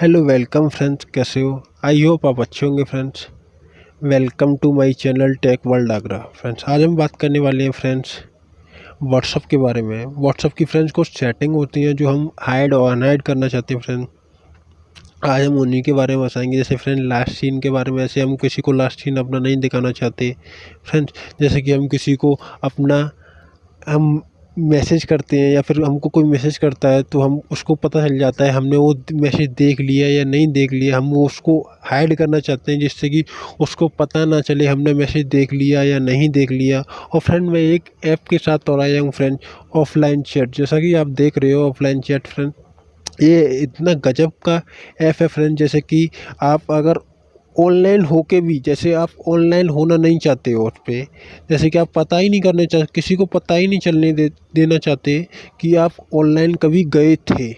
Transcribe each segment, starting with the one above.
Hello welcome friends कैसे हो? I hope आप अच्छे होंगे friends welcome to my channel tech world Agra friends आज हम बात करने वाले हैं फ्रेंड्स व्हाट्सअप के बारे में. व्हाट्सअप की फ्रेंड्स कुछ सेटिंग होती हैं जो हम हाइड और अनहाइड करना चाहते हैं फ्रेंड आज हम उन्हीं के बारे में बताएँगे. जैसे फ्रेंड लास्ट सीन के बारे में ऐसे हम किसी को लास्ट सीन अपना नहीं दिखाना चाहते. फ्रेंड्स जैसे कि हम किसी को अपना हम मैसेज करते हैं या फिर हमको कोई मैसेज करता है तो हम उसको पता चल जाता है हमने वो मैसेज देख लिया या नहीं देख लिया। हम उसको हाइड करना चाहते हैं जिससे कि उसको पता ना चले हमने मैसेज देख लिया या नहीं देख लिया। और फ्रेंड मैं एक ऐप के साथ और आया हूँ फ्रेंड ऑफलाइन चैट जैसा कि आप देख रहे हो ऑफलाइन चैट फ्रेंड ये इतना गजब का ऐप है फ्रेंड जैसे कि आप अगर ऑनलाइन हो के भी, जैसे आप ऑनलाइन होना नहीं चाहते हो उस पर जैसे कि आप पता ही नहीं करना चाहते किसी को पता ही नहीं चलने दे, देना चाहते कि आप ऑनलाइन कभी गए थे।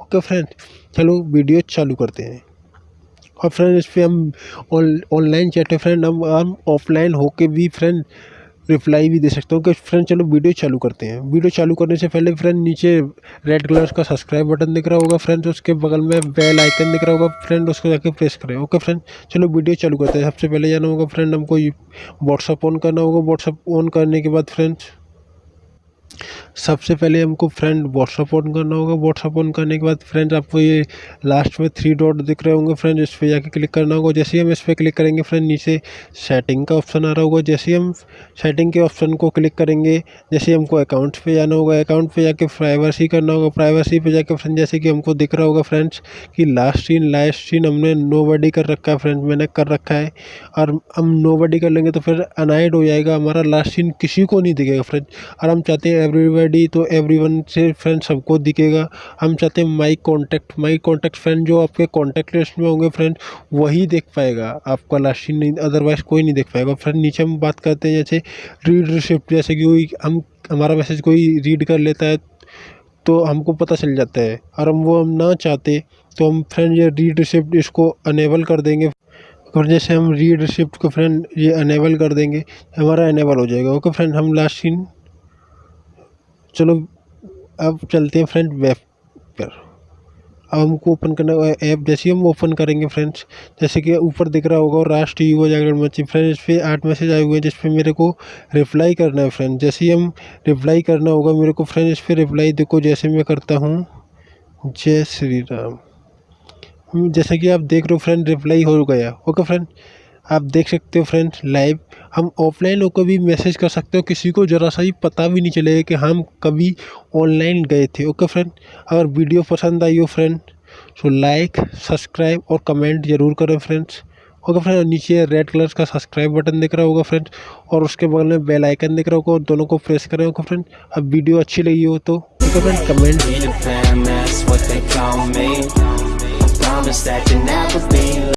ओके फ्रेंड चलो वीडियो चालू करते हैं। और फ्रेंड इस पर हम ऑनलाइन चैट है फ्रेंड हम हम ऑफलाइन होके भी फ्रेंड रिप्लाई भी दे सकते हो कि फ्रेंड चलो वीडियो चालू करते हैं। वीडियो चालू करने से पहले फ्रेंड नीचे रेड कलर का सब्सक्राइब बटन दिख रहा होगा। फ्रेंड उसके बगल में बेल आइकन दिख रहा होगा। फ्रेंड उसको जाके प्रेस करें। ओके फ्रेंड चलो वीडियो चालू करते हैं। सबसे पहले जाना होगा फ्रेंड हमको व्हाट्सअप ऑन करना होगा। व्हाट्सअप ऑन करने के बाद फ्रेंड्स सबसे पहले हमको फ्रेंड व्हाट्सअप ऑन करना होगा। व्हाट्सअप ऑन करने के बाद फ्रेंड आपको ये लास्ट में थ्री डॉट दिख रहे होंगे। फ्रेंड इस पर जाके क्लिक करना होगा। जैसे ही हम इस पर क्लिक करेंगे फ्रेंड नीचे सेटिंग का ऑप्शन आ रहा होगा। जैसे ही हम सेटिंग के ऑप्शन को क्लिक करेंगे, जैसे हमको अकाउंट पे जाना होगा। अकाउंट पे जाके प्राइवेसी करना होगा। प्राइवेसी पे जाके फ्रेंड जैसे कि हमको दिख रहा होगा फ्रेंड्स कि लास्ट सीन लास्ट सीन हमने नो कर रखा है। फ्रेंड मैंने कर रखा है। और हम नो कर लेंगे तो फिर अनाइड हो जाएगा। हमारा लास्ट सीन किसी को नहीं दिखेगा फ्रेंड और हम चाहते हैं एवरीबडी तो एवरीवन से फ्रेंड सबको दिखेगा। हम चाहते हैं my contact my contact friend जो आपके कॉन्टैक्ट लिस्ट में होंगे फ्रेंड वही देख पाएगा। आपका लास्ट सीन नहीं अदरवाइज़ कोई नहीं देख पाएगा। फ्रेंड नीचे हम बात करते हैं, जैसे रीड रिसिप्ट जैसे कि हम, हमारा मैसेज कोई रीड कर लेता है तो हमको पता चल जाता है। और हम वो हम ना चाहते तो हम फ्रेंड ये रीड रिसिप्ट इसको अनेबल कर देंगे। और जैसे हम रीड रिसिप्ट को फ्रेंड ये अनेबल कर देंगे, हमारा अनेबल हो जाएगा। ओके फ्रेंड हम लास्ट सीन चलो, अब चलते हैं फ्रेंड वेब पर। अब हमको ओपन करना ऐप जैसे हम ओपन करेंगे फ्रेंड्स जैसे कि ऊपर दिख रहा होगा राष्ट्रीय युवा जागरण मंच। फ्रेंड्स पर आठ मैसेज आए हुए हैं जिस पर मेरे को रिप्लाई करना है फ्रेंड जैसे ही हम रिप्लाई करना होगा, मेरे को फ्रेंड इस पर रिप्लाई देखो, जैसे मैं करता हूँ, जय श्री राम। जैसे कि आप देख रहे हो फ्रेंड रिप्लाई हो गया। ओके फ्रेंड आप देख सकते हो फ्रेंड्स लाइव हम ऑफलाइन होकर भी मैसेज कर सकते हो, किसी को ज़रा सा ही पता भी नहीं चलेगा कि हम कभी ऑनलाइन गए थे ओके फ्रेंड अगर वीडियो पसंद आई हो फ्रेंड सो लाइक सब्सक्राइब और कमेंट ज़रूर करें फ्रेंड्स ओके फ्रेंड नीचे रेड कलर का सब्सक्राइब बटन दिख रहा होगा फ्रेंड्स और उसके बगल में बेल आइकन दिख रहा होगा, और दोनों को प्रेस करें ओके फ्रेंड अब वीडियो अच्छी लगी हो तो ओके फ्रेंड कमेंट